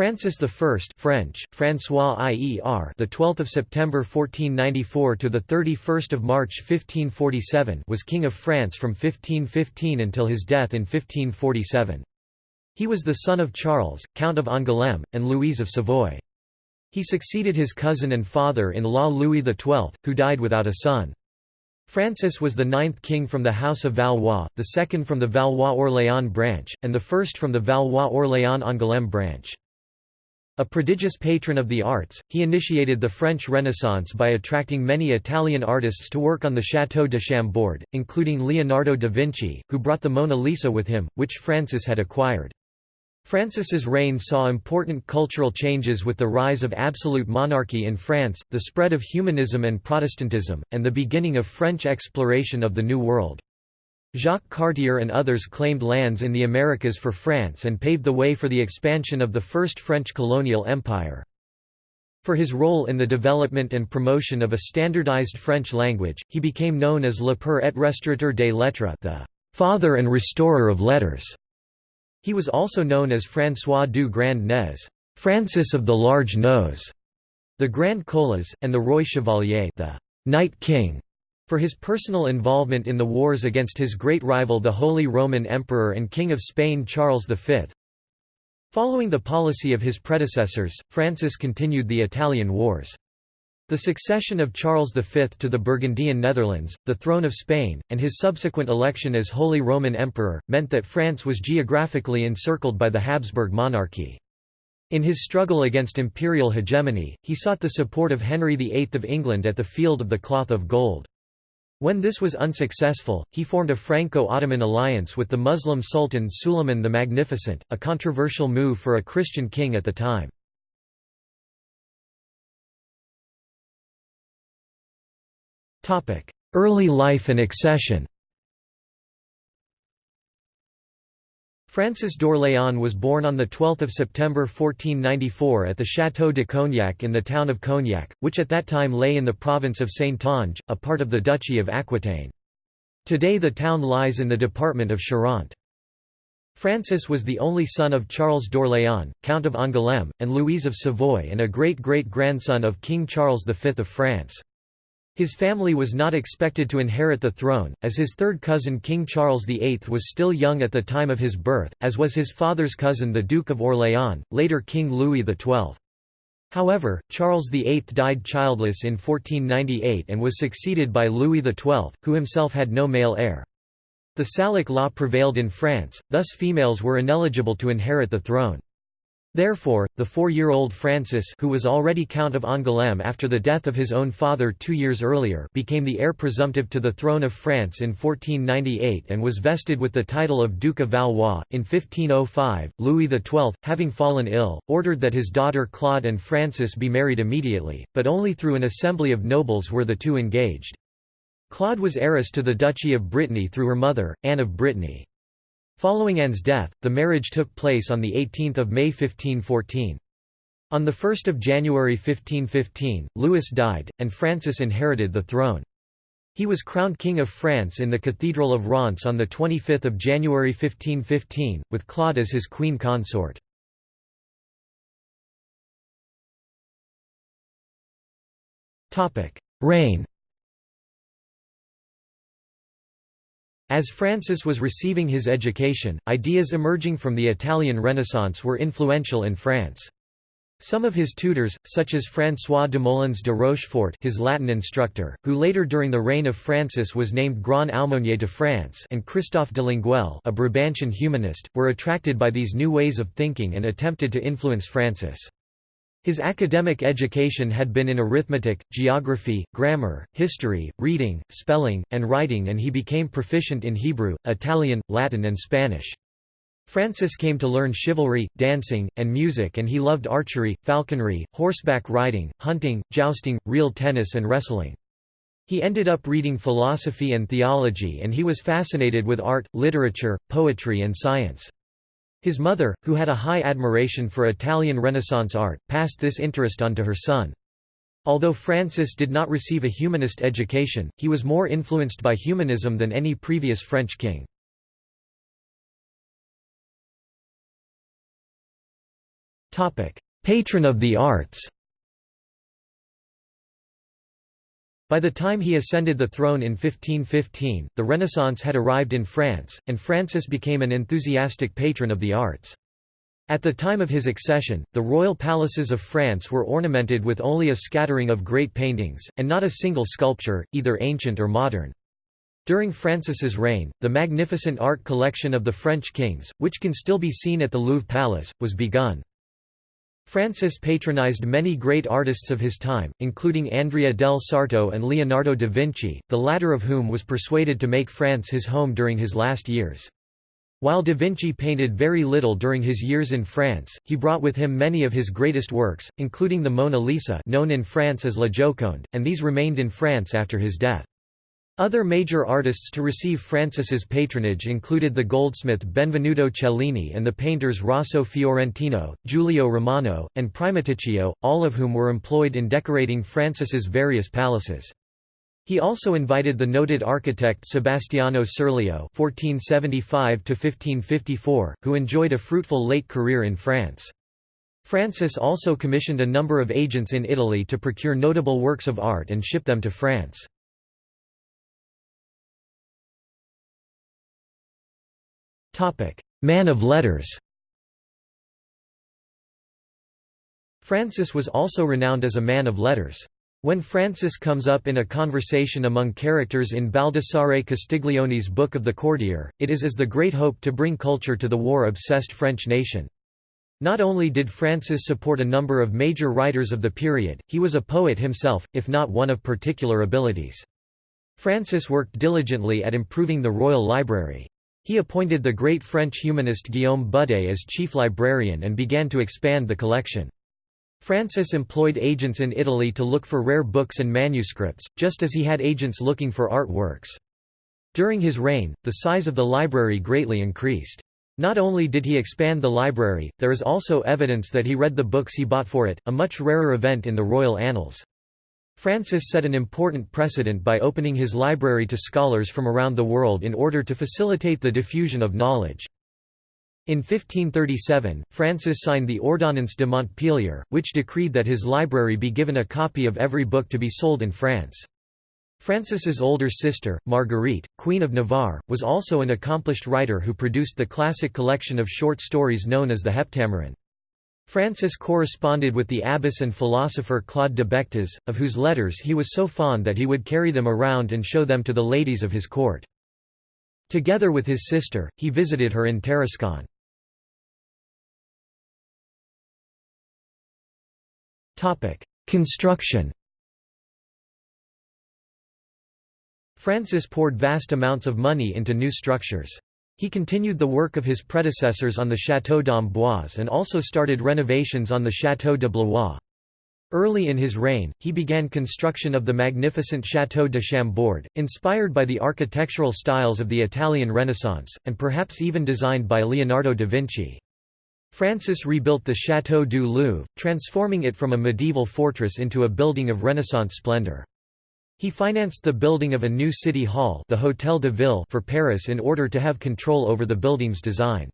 Francis I French François Ier the 12th of September 1494 to the 31st of March 1547 was king of France from 1515 until his death in 1547 He was the son of Charles Count of Angoulême and Louise of Savoy. He succeeded his cousin and father-in-law Louis XII who died without a son. Francis was the ninth king from the House of Valois, the second from the Valois-Orléans branch, and the first from the Valois-Orléans-Angoulême branch. A prodigious patron of the arts, he initiated the French Renaissance by attracting many Italian artists to work on the Château de Chambord, including Leonardo da Vinci, who brought the Mona Lisa with him, which Francis had acquired. Francis's reign saw important cultural changes with the rise of absolute monarchy in France, the spread of humanism and Protestantism, and the beginning of French exploration of the New World. Jacques Cartier and others claimed lands in the Americas for France and paved the way for the expansion of the first French colonial empire. For his role in the development and promotion of a standardized French language, he became known as Le Père et Restaurateur des Lettres the father and restorer of letters. He was also known as François du Grand Nez Francis of the Large Nose, the Grand Colas, and the Roi Chevalier the Knight King. For his personal involvement in the wars against his great rival the Holy Roman Emperor and King of Spain Charles V. Following the policy of his predecessors, Francis continued the Italian Wars. The succession of Charles V to the Burgundian Netherlands, the throne of Spain, and his subsequent election as Holy Roman Emperor, meant that France was geographically encircled by the Habsburg monarchy. In his struggle against imperial hegemony, he sought the support of Henry VIII of England at the Field of the Cloth of Gold. When this was unsuccessful, he formed a Franco-Ottoman alliance with the Muslim Sultan Suleiman the Magnificent, a controversial move for a Christian king at the time. Early life and accession Francis d'Orléans was born on 12 September 1494 at the Château de Cognac in the town of Cognac, which at that time lay in the province of Saintonge, a part of the Duchy of Aquitaine. Today the town lies in the department of Charente. Francis was the only son of Charles d'Orléans, Count of Angoulême, and Louise of Savoy and a great-great-grandson of King Charles V of France. His family was not expected to inherit the throne, as his third cousin King Charles VIII was still young at the time of his birth, as was his father's cousin the Duke of Orléans, later King Louis XII. However, Charles VIII died childless in 1498 and was succeeded by Louis XII, who himself had no male heir. The Salic law prevailed in France, thus females were ineligible to inherit the throne. Therefore, the four-year-old Francis who was already Count of Angoulême after the death of his own father two years earlier became the heir presumptive to the throne of France in 1498 and was vested with the title of Duke of Valois. In 1505, Louis XII, having fallen ill, ordered that his daughter Claude and Francis be married immediately, but only through an assembly of nobles were the two engaged. Claude was heiress to the Duchy of Brittany through her mother, Anne of Brittany. Following Anne's death, the marriage took place on 18 May 1514. On 1 January 1515, Louis died, and Francis inherited the throne. He was crowned King of France in the Cathedral of Reims on 25 January 1515, with Claude as his queen consort. Reign As Francis was receiving his education, ideas emerging from the Italian Renaissance were influential in France. Some of his tutors, such as François de Molins de Rochefort his Latin instructor, who later during the reign of Francis was named Grand Aumônier de France and Christophe de Longueil a Brabantian humanist, were attracted by these new ways of thinking and attempted to influence Francis. His academic education had been in arithmetic, geography, grammar, history, reading, spelling, and writing and he became proficient in Hebrew, Italian, Latin and Spanish. Francis came to learn chivalry, dancing, and music and he loved archery, falconry, horseback riding, hunting, jousting, real tennis and wrestling. He ended up reading philosophy and theology and he was fascinated with art, literature, poetry and science. His mother, who had a high admiration for Italian Renaissance art, passed this interest on to her son. Although Francis did not receive a humanist education, he was more influenced by humanism than any previous French king. Patron of the arts By the time he ascended the throne in 1515, the Renaissance had arrived in France, and Francis became an enthusiastic patron of the arts. At the time of his accession, the royal palaces of France were ornamented with only a scattering of great paintings, and not a single sculpture, either ancient or modern. During Francis's reign, the magnificent art collection of the French kings, which can still be seen at the Louvre Palace, was begun. Francis patronized many great artists of his time, including Andrea del Sarto and Leonardo da Vinci, the latter of whom was persuaded to make France his home during his last years. While da Vinci painted very little during his years in France, he brought with him many of his greatest works, including the Mona Lisa known in France as La Joconde, and these remained in France after his death. Other major artists to receive Francis's patronage included the goldsmith Benvenuto Cellini and the painters Rosso Fiorentino, Giulio Romano, and Primaticcio, all of whom were employed in decorating Francis's various palaces. He also invited the noted architect Sebastiano Serlio (1475–1554), who enjoyed a fruitful late career in France. Francis also commissioned a number of agents in Italy to procure notable works of art and ship them to France. Man of letters Francis was also renowned as a man of letters. When Francis comes up in a conversation among characters in Baldassare Castiglione's Book of the Courtier, it is as the great hope to bring culture to the war-obsessed French nation. Not only did Francis support a number of major writers of the period, he was a poet himself, if not one of particular abilities. Francis worked diligently at improving the royal library. He appointed the great French humanist Guillaume Budé as chief librarian and began to expand the collection. Francis employed agents in Italy to look for rare books and manuscripts, just as he had agents looking for artworks. During his reign, the size of the library greatly increased. Not only did he expand the library, there is also evidence that he read the books he bought for it, a much rarer event in the royal annals. Francis set an important precedent by opening his library to scholars from around the world in order to facilitate the diffusion of knowledge. In 1537, Francis signed the Ordonnance de Montpellier, which decreed that his library be given a copy of every book to be sold in France. Francis's older sister, Marguerite, Queen of Navarre, was also an accomplished writer who produced the classic collection of short stories known as the Heptameron. Francis corresponded with the abbess and philosopher Claude de Bectoz, of whose letters he was so fond that he would carry them around and show them to the ladies of his court. Together with his sister, he visited her in Tarascon. Construction Francis poured vast amounts of money into new structures. He continued the work of his predecessors on the Château d'Amboise and also started renovations on the Château de Blois. Early in his reign, he began construction of the magnificent Château de Chambord, inspired by the architectural styles of the Italian Renaissance, and perhaps even designed by Leonardo da Vinci. Francis rebuilt the Château du Louvre, transforming it from a medieval fortress into a building of Renaissance splendor. He financed the building of a new city hall the Hôtel de Ville for Paris in order to have control over the building's design.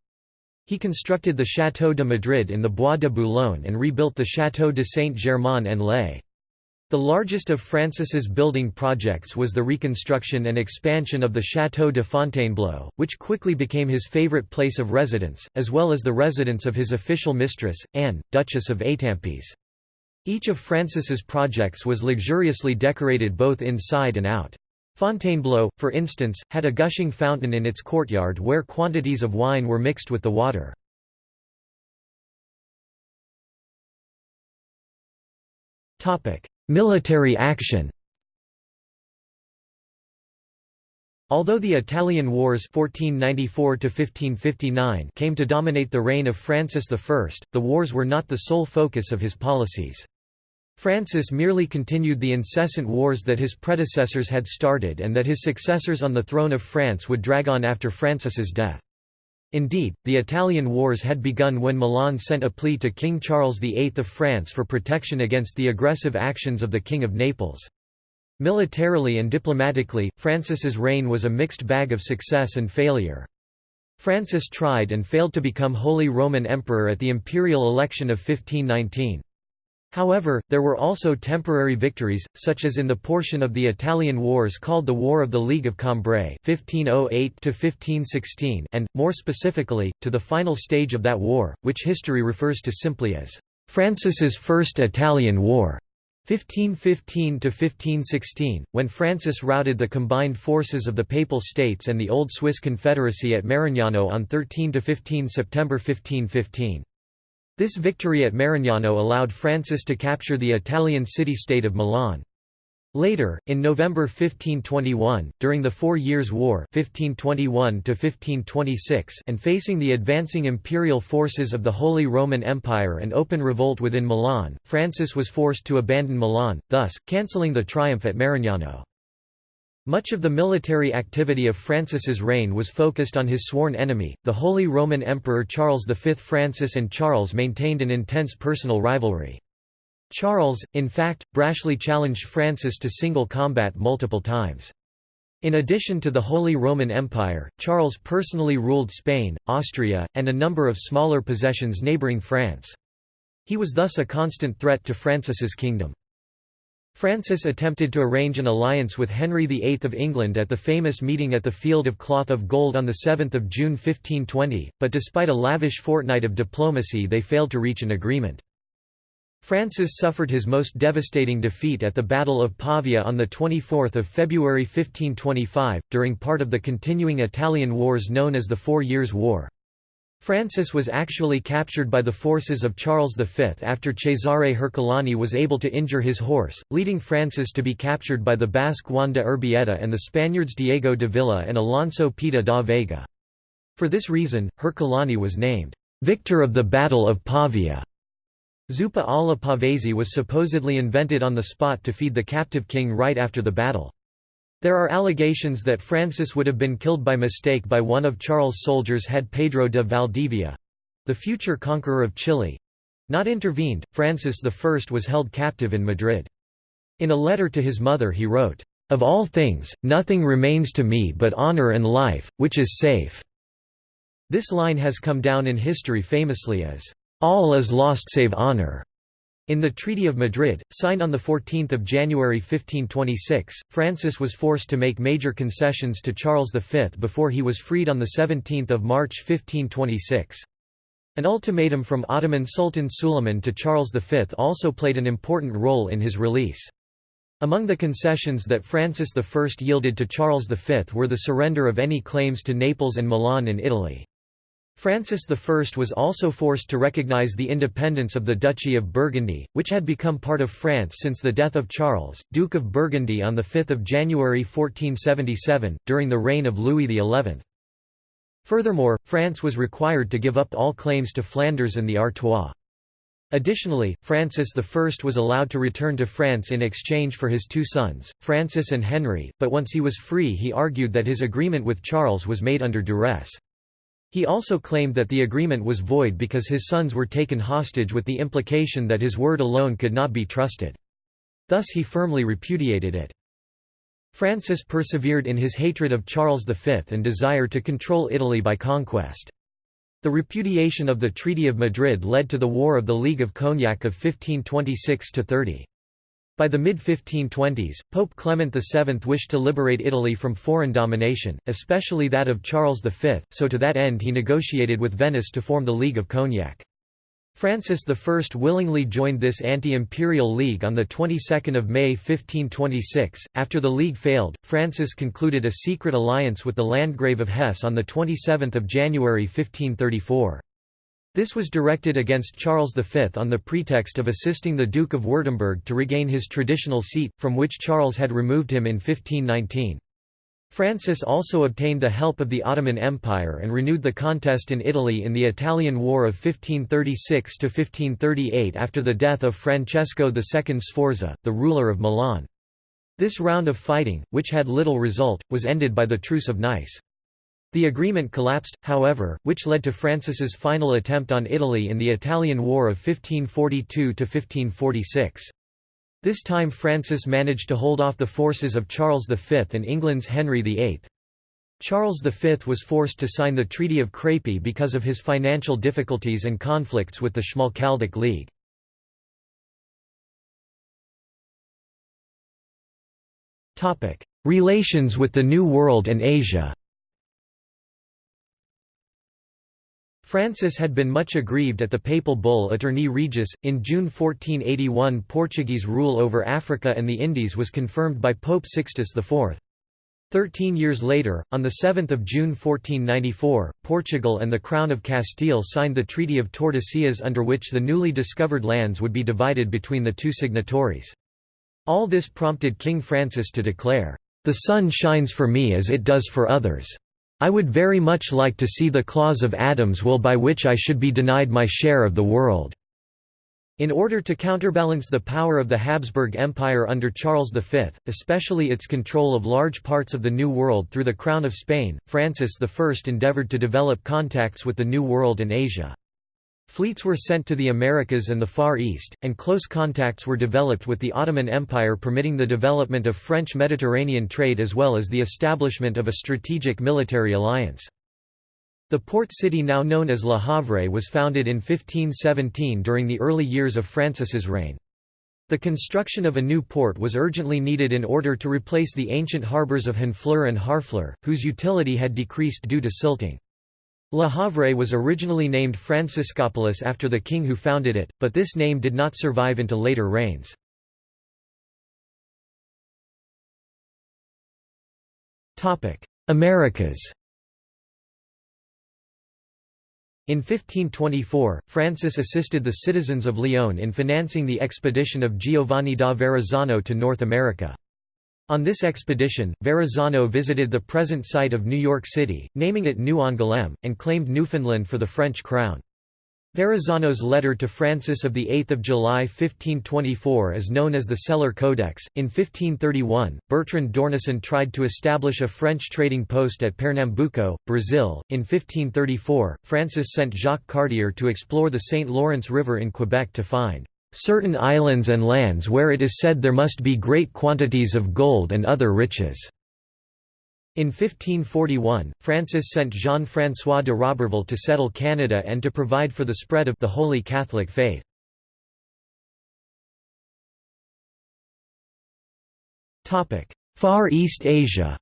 He constructed the Château de Madrid in the Bois de Boulogne and rebuilt the Château de Saint-Germain-en-Laye. The largest of Francis's building projects was the reconstruction and expansion of the Château de Fontainebleau, which quickly became his favorite place of residence, as well as the residence of his official mistress, Anne, Duchess of Étampes. Each of Francis's projects was luxuriously decorated both inside and out. Fontainebleau, for instance, had a gushing fountain in its courtyard where quantities of wine were mixed with the water. Military action Although the Italian Wars 1494 came to dominate the reign of Francis I, the wars were not the sole focus of his policies. Francis merely continued the incessant wars that his predecessors had started and that his successors on the throne of France would drag on after Francis's death. Indeed, the Italian wars had begun when Milan sent a plea to King Charles VIII of France for protection against the aggressive actions of the King of Naples. Militarily and diplomatically, Francis's reign was a mixed bag of success and failure. Francis tried and failed to become Holy Roman Emperor at the imperial election of 1519. However, there were also temporary victories, such as in the portion of the Italian Wars called the War of the League of Cambrai (1508–1516), and, more specifically, to the final stage of that war, which history refers to simply as Francis's First Italian War. 1515–1516, when Francis routed the combined forces of the Papal States and the Old Swiss Confederacy at Marignano on 13–15 September 1515. This victory at Marignano allowed Francis to capture the Italian city-state of Milan. Later, in November 1521, during the Four Years' War 1521 and facing the advancing imperial forces of the Holy Roman Empire and open revolt within Milan, Francis was forced to abandon Milan, thus, cancelling the triumph at Marignano. Much of the military activity of Francis's reign was focused on his sworn enemy, the Holy Roman Emperor Charles V. Francis and Charles maintained an intense personal rivalry. Charles, in fact, brashly challenged Francis to single combat multiple times. In addition to the Holy Roman Empire, Charles personally ruled Spain, Austria, and a number of smaller possessions neighbouring France. He was thus a constant threat to Francis's kingdom. Francis attempted to arrange an alliance with Henry VIII of England at the famous meeting at the Field of Cloth of Gold on 7 June 1520, but despite a lavish fortnight of diplomacy they failed to reach an agreement. Francis suffered his most devastating defeat at the Battle of Pavia on 24 February 1525, during part of the continuing Italian wars known as the Four Years' War. Francis was actually captured by the forces of Charles V after Cesare Hercolani was able to injure his horse, leading Francis to be captured by the Basque Juan de Urbieta and the Spaniards Diego de Villa and Alonso Pita da Veiga. For this reason, Hercolani was named, "'Victor of the Battle of Pavia'". Zuppa alla pavese was supposedly invented on the spot to feed the captive king right after the battle. There are allegations that Francis would have been killed by mistake by one of Charles' soldiers had Pedro de Valdivia—the future conqueror of Chile—not intervened, Francis I was held captive in Madrid. In a letter to his mother he wrote, "...of all things, nothing remains to me but honor and life, which is safe." This line has come down in history famously as, "...all is lost save honor." In the Treaty of Madrid, signed on 14 January 1526, Francis was forced to make major concessions to Charles V before he was freed on 17 March 1526. An ultimatum from Ottoman Sultan Suleiman to Charles V also played an important role in his release. Among the concessions that Francis I yielded to Charles V were the surrender of any claims to Naples and Milan in Italy. Francis I was also forced to recognize the independence of the Duchy of Burgundy, which had become part of France since the death of Charles, Duke of Burgundy on 5 January 1477, during the reign of Louis XI. Furthermore, France was required to give up all claims to Flanders and the Artois. Additionally, Francis I was allowed to return to France in exchange for his two sons, Francis and Henry, but once he was free he argued that his agreement with Charles was made under duress. He also claimed that the agreement was void because his sons were taken hostage with the implication that his word alone could not be trusted. Thus he firmly repudiated it. Francis persevered in his hatred of Charles V and desire to control Italy by conquest. The repudiation of the Treaty of Madrid led to the War of the League of Cognac of 1526–30. By the mid-1520s, Pope Clement VII wished to liberate Italy from foreign domination, especially that of Charles V, so to that end he negotiated with Venice to form the League of Cognac. Francis I willingly joined this anti-imperial league on the 22nd of May 1526. After the league failed, Francis concluded a secret alliance with the Landgrave of Hesse on the 27th of January 1534. This was directed against Charles V on the pretext of assisting the Duke of Württemberg to regain his traditional seat, from which Charles had removed him in 1519. Francis also obtained the help of the Ottoman Empire and renewed the contest in Italy in the Italian War of 1536–1538 after the death of Francesco II Sforza, the ruler of Milan. This round of fighting, which had little result, was ended by the Truce of Nice. The agreement collapsed, however, which led to Francis's final attempt on Italy in the Italian War of 1542–1546. This time Francis managed to hold off the forces of Charles V and England's Henry VIII. Charles V was forced to sign the Treaty of Crépy because of his financial difficulties and conflicts with the Schmalkaldic League. Relations with the New World and Asia Francis had been much aggrieved at the papal bull Aeterni Regis. In June 1481, Portuguese rule over Africa and the Indies was confirmed by Pope Sixtus IV. Thirteen years later, on 7 June 1494, Portugal and the Crown of Castile signed the Treaty of Tordesillas under which the newly discovered lands would be divided between the two signatories. All this prompted King Francis to declare, "...the sun shines for me as it does for others." I would very much like to see the clause of Adam's will by which I should be denied my share of the world." In order to counterbalance the power of the Habsburg Empire under Charles V, especially its control of large parts of the New World through the Crown of Spain, Francis I endeavoured to develop contacts with the New World and Asia. Fleets were sent to the Americas and the Far East, and close contacts were developed with the Ottoman Empire permitting the development of French Mediterranean trade as well as the establishment of a strategic military alliance. The port city now known as Le Havre was founded in 1517 during the early years of Francis's reign. The construction of a new port was urgently needed in order to replace the ancient harbours of Honfleur and Harfleur, whose utility had decreased due to silting. Le Havre was originally named Franciscopolis after the king who founded it, but this name did not survive into later reigns. Americas In 1524, Francis assisted the citizens of Lyon in financing the expedition of Giovanni da Verrazzano to North America. On this expedition, Verrazzano visited the present site of New York City, naming it New Angoulême, and claimed Newfoundland for the French crown. Verrazzano's letter to Francis of 8 July 1524 is known as the Cèllere Codex. In 1531, Bertrand d'Ornesan tried to establish a French trading post at Pernambuco, Brazil. In 1534, Francis sent Jacques Cartier to explore the St. Lawrence River in Quebec to find certain islands and lands where it is said there must be great quantities of gold and other riches." In 1541, Francis sent Jean-François de Roberval to settle Canada and to provide for the spread of the Holy Catholic faith. Far East Asia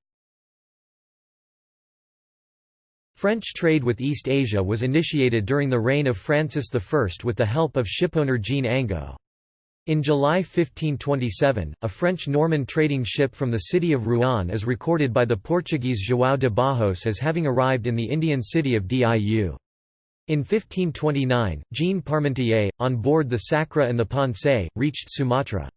French trade with East Asia was initiated during the reign of Francis I with the help of shipowner Jean Ango. In July 1527, a French-Norman trading ship from the city of Rouen is recorded by the Portuguese João de Barros as having arrived in the Indian city of Diu. In 1529, Jean Parmentier, on board the Sacra and the Ponce, reached Sumatra.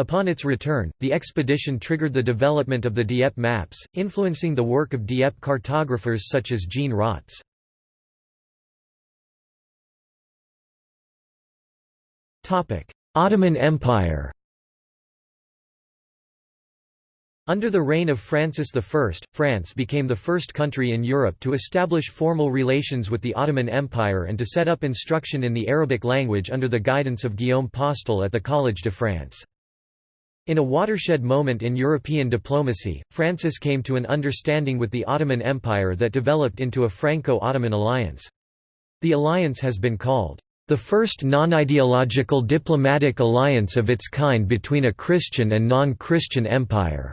Upon its return, the expedition triggered the development of the Dieppe maps, influencing the work of Dieppe cartographers such as Jean Rotz. Ottoman Empire Under the reign of Francis I, France became the first country in Europe to establish formal relations with the Ottoman Empire and to set up instruction in the Arabic language under the guidance of Guillaume Postel at the Collège de France. In a watershed moment in European diplomacy, Francis came to an understanding with the Ottoman Empire that developed into a Franco-Ottoman alliance. The alliance has been called, "...the first non-ideological diplomatic alliance of its kind between a Christian and non-Christian empire."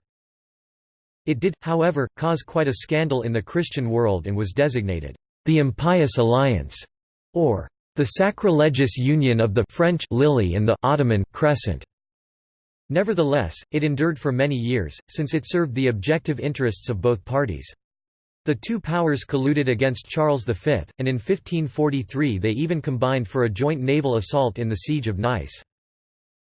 It did, however, cause quite a scandal in the Christian world and was designated, "...the Impious Alliance", or "...the sacrilegious union of the French lily and the Ottoman crescent." Nevertheless, it endured for many years, since it served the objective interests of both parties. The two powers colluded against Charles V, and in 1543 they even combined for a joint naval assault in the Siege of Nice.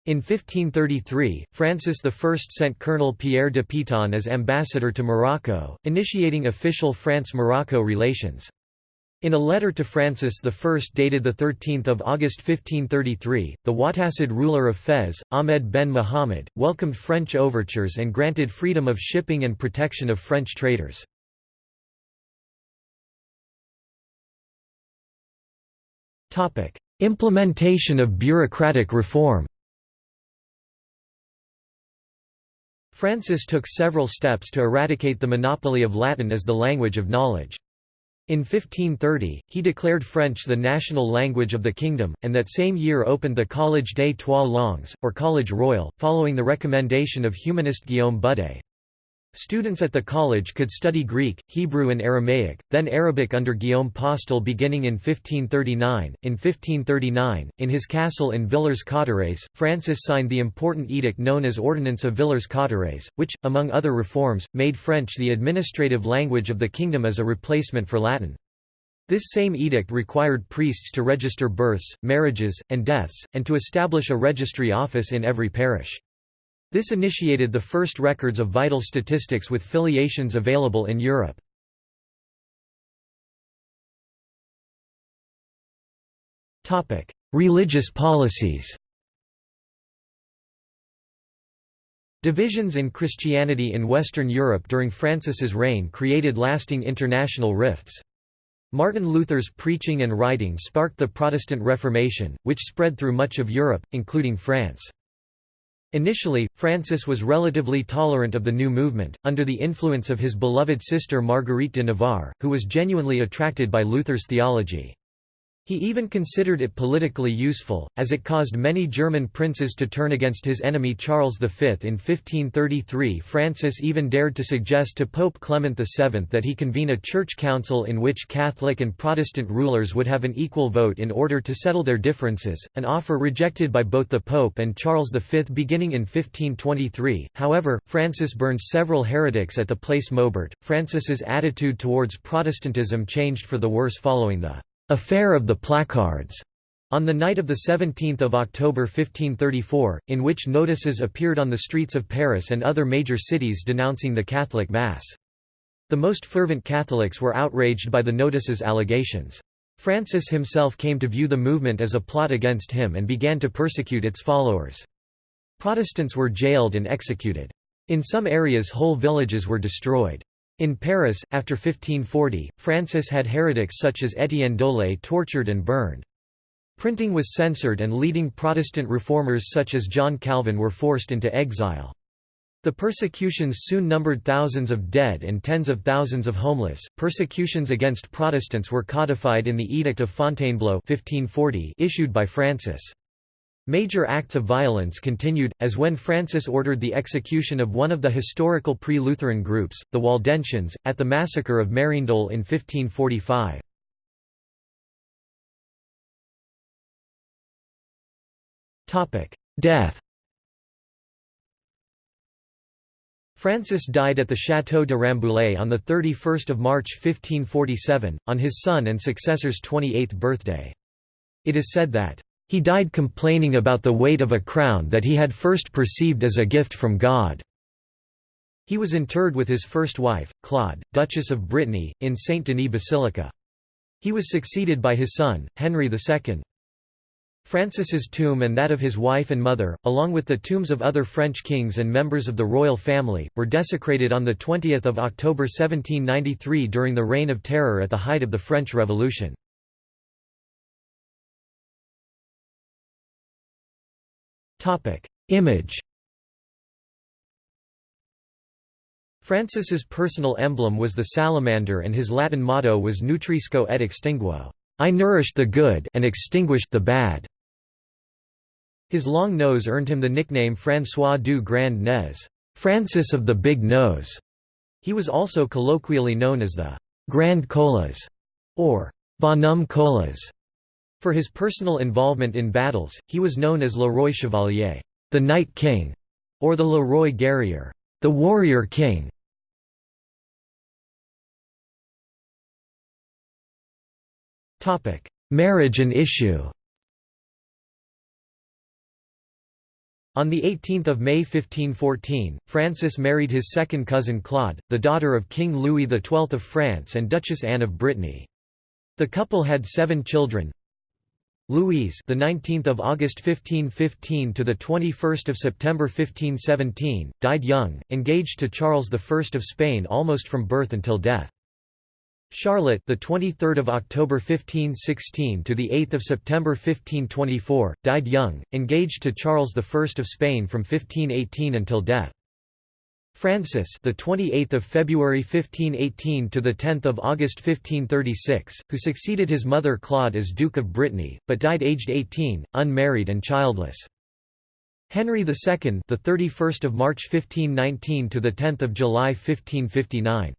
In 1533, Francis I sent Colonel Pierre de Piton as ambassador to Morocco, initiating official France-Morocco relations. In a letter to Francis I dated 13 August 1533, the Wattasid ruler of Fez, Ahmed ben Muhammad, welcomed French overtures and granted freedom of shipping and protection of French traders. Implementation of bureaucratic reform Francis took several steps to eradicate the monopoly of Latin as the language of knowledge. In 1530, he declared French the national language of the kingdom, and that same year opened the Collège des Trois Langues, or College Royal, following the recommendation of humanist Guillaume Budé. Students at the college could study Greek, Hebrew and Aramaic, then Arabic under Guillaume Postel beginning in 1539. In 1539, in his castle in Villers-Cotterêts, Francis signed the important edict known as Ordinance of Villers-Cotterêts, which, among other reforms, made French the administrative language of the kingdom as a replacement for Latin. This same edict required priests to register births, marriages, and deaths, and to establish a registry office in every parish. This initiated the first records of vital statistics with filiations available in Europe. Religious policies Divisions in Christianity in Western Europe during Francis's reign created lasting international rifts. Martin Luther's preaching and writing sparked the Protestant Reformation, which spread through much of Europe, including France. Initially, Francis was relatively tolerant of the new movement, under the influence of his beloved sister Marguerite de Navarre, who was genuinely attracted by Luther's theology. He even considered it politically useful, as it caused many German princes to turn against his enemy Charles V. In 1533 Francis even dared to suggest to Pope Clement VII that he convene a church council in which Catholic and Protestant rulers would have an equal vote in order to settle their differences, an offer rejected by both the Pope and Charles V beginning in 1523. However, Francis burned several heretics at the Place Maubert. Francis's attitude towards Protestantism changed for the worse following the Affair of the Placards on the night of 17 October 1534, in which notices appeared on the streets of Paris and other major cities denouncing the Catholic Mass. The most fervent Catholics were outraged by the notices' allegations. Francis himself came to view the movement as a plot against him and began to persecute its followers. Protestants were jailed and executed. In some areas whole villages were destroyed. In Paris, after 1540, Francis had heretics such as Étienne Dolet tortured and burned. Printing was censored and leading Protestant reformers such as John Calvin were forced into exile. The persecutions soon numbered thousands of dead and tens of thousands of homeless. Persecutions against Protestants were codified in the Edict of Fontainebleau 1540 issued by Francis. Major acts of violence continued, as when Francis ordered the execution of one of the historical pre-Lutheran groups, the Waldensians, at the massacre of Mérindol in 1545. Death Francis died at the Château de Rambouillet on 31 March 1547, on his son and successor's 28th birthday. It is said that he died complaining about the weight of a crown that he had first perceived as a gift from God. He was interred with his first wife, Claude, Duchess of Brittany, in Saint Denis Basilica. He was succeeded by his son, Henry II. Francis's tomb and that of his wife and mother, along with the tombs of other French kings and members of the royal family, were desecrated on 20 October 1793 during the Reign of Terror at the height of the French Revolution. Topic: Image. Francis's personal emblem was the salamander and his Latin motto was Nutrisco et extinguo. I nourished the good and extinguished the bad. His long nose earned him the nickname François du Grand Nez, Francis of the Big Nose. He was also colloquially known as the Grand Colas or Bonhomme Colas. For his personal involvement in battles, he was known as Le Roi Chevalier, the Knight King, or the Le Roi Guerrier, the Warrior King. Topic: Marriage and issue. On 18 May 1514, Francis married his second cousin Claude, the daughter of King Louis XII of France and Duchess Anne of Brittany. The couple had seven children, Louise, the 19th of August 1515 to the 21st of September 1517, died young, engaged to Charles I of Spain almost from birth until death. Charlotte, the 23rd of October 1516 to the 8th of September 1524, died young, engaged to Charles I of Spain from 1518 until death. Francis, the 28th of February 1518 to the 10th of August 1536, who succeeded his mother Claude as Duke of Brittany, but died aged 18, unmarried and childless. Henry II, the 31st of March 1519 to the 10th of July 1559,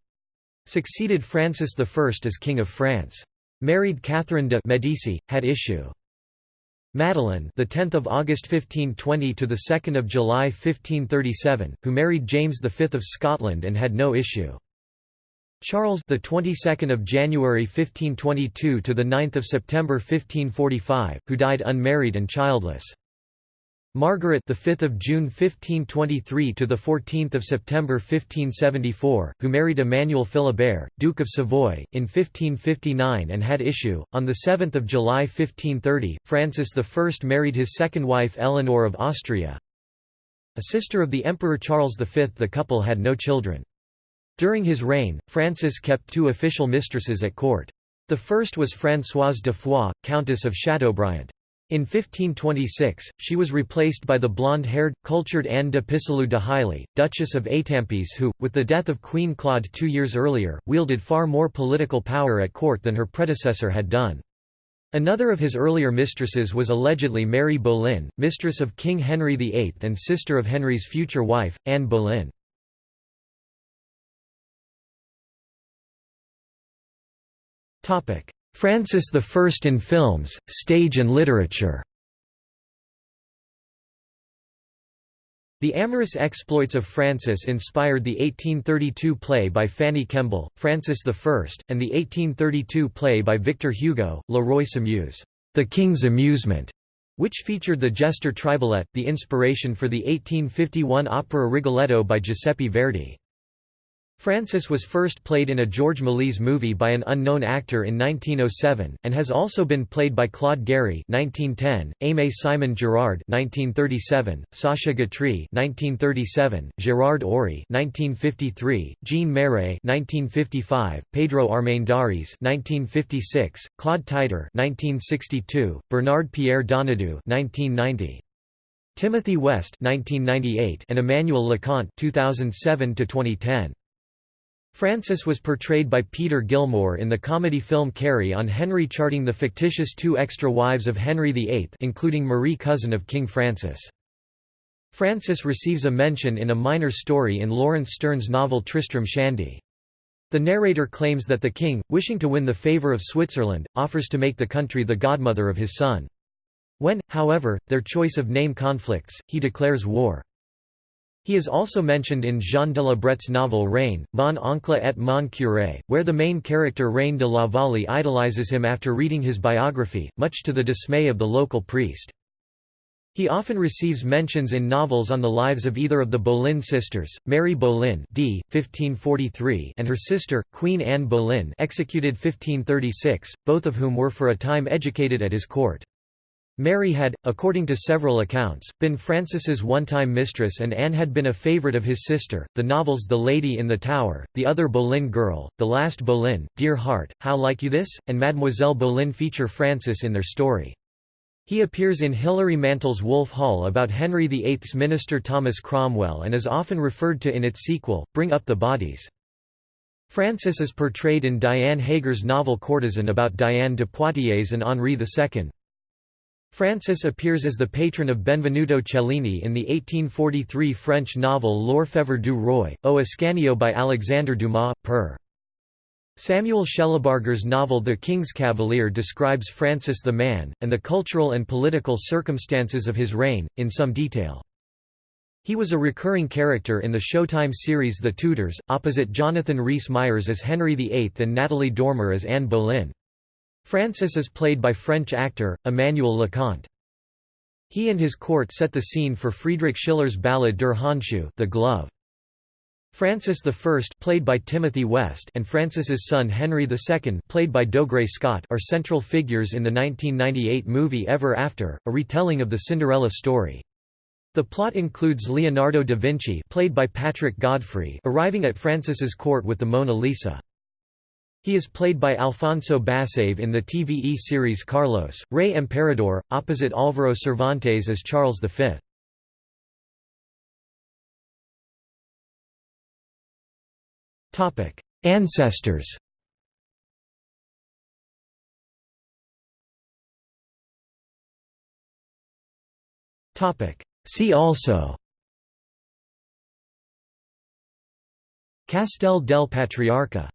succeeded Francis I as King of France. Married Catherine de' Medici, had issue. Madeline, the 10th of August 1520 to the 2nd of July 1537, who married James V of Scotland and had no issue. Charles, the 22nd of January 1522 to the 9th of September 1545, who died unmarried and childless. Margaret, the 5th of June 1523 to the 14th of September 1574, who married Emmanuel Philibert, Duke of Savoy, in 1559 and had issue. On the 7th of July 1530, Francis I married his second wife Eleanor of Austria. A sister of the Emperor Charles V, the couple had no children. During his reign, Francis kept two official mistresses at court. The first was Françoise de Foix, Countess of Chateaubriant. In 1526, she was replaced by the blonde-haired, cultured Anne de Pisseleu de Hailly, Duchess of Étampes who, with the death of Queen Claude two years earlier, wielded far more political power at court than her predecessor had done. Another of his earlier mistresses was allegedly Mary Boleyn, mistress of King Henry VIII and sister of Henry's future wife, Anne Boleyn. Francis I in films, stage and literature The amorous exploits of Francis inspired the 1832 play by Fanny Kemble, Francis I, and the 1832 play by Victor Hugo, Le Roi s'amuse, The King's Amusement, which featured the jester Triboulet, the inspiration for the 1851 opera Rigoletto by Giuseppe Verdi. Francis was first played in a Georges Méliès movie by an unknown actor in 1907, and has also been played by Claude Garry (1910), Aimé Simon Girard (1937), Sacha Guitry (1937), Gérard Oury (1953), Jean Marais (1955), Pedro Armendáriz (1956), Claude Titre (1962), Bernard Pierre Donadieu (1990). Timothy West 1998 and Emmanuel Leconte 2007 to 2010 Francis was portrayed by Peter Gilmore in the comedy film Carry on Henry charting the fictitious two extra wives of Henry VIII including Marie cousin of King Francis. Francis receives a mention in a minor story in Laurence Sterne's novel Tristram Shandy. The narrator claims that the king, wishing to win the favour of Switzerland, offers to make the country the godmother of his son. When, however, their choice of name conflicts, he declares war. He is also mentioned in Jean de la Brète's novel Reine, Mon oncle et mon curé, where the main character Reine de la Vallée idolizes him after reading his biography, much to the dismay of the local priest. He often receives mentions in novels on the lives of either of the Boleyn sisters, Mary Boleyn d. 1543 and her sister, Queen Anne Boleyn executed 1536, both of whom were for a time educated at his court. Mary had, according to several accounts, been Francis's one-time mistress and Anne had been a favorite of his sister. The novels The Lady in the Tower, The Other Boleyn Girl, The Last Boleyn, Dear Heart, How Like You This, and Mademoiselle Boleyn feature Francis in their story. He appears in Hilary Mantel's Wolf Hall about Henry VIII's minister Thomas Cromwell and is often referred to in its sequel, Bring Up the Bodies. Francis is portrayed in Diane Haeger's novel Courtesan about Diane de Poitiers and Henri II. Francis appears as the patron of Benvenuto Cellini in the 1843 French novel L'Orfèvre du Roi, O Ascanio by Alexandre Dumas, père. Samuel Shellabarger's novel The King's Cavalier describes Francis the man, and the cultural and political circumstances of his reign, in some detail. He was a recurring character in the Showtime series The Tudors, opposite Jonathan Rhys-Meyers as Henry VIII and Natalie Dormer as Anne Boleyn. Francis is played by French actor, Emmanuel Leconte. He and his court set the scene for Friedrich Schiller's ballad Der Handschuh the glove. Francis I played by Timothy West and Francis's son Henry II played by Dougray Scott are central figures in the 1998 movie Ever After, a retelling of the Cinderella story. The plot includes Leonardo da Vinci played by Patrick Godfrey arriving at Francis's court with the Mona Lisa. He is played by Alfonso Basave in the TVE series Carlos, Rey Emperador, opposite Álvaro Cervantes as Charles V. Topic: Ancestors. Topic: See also. Castel del Patriarca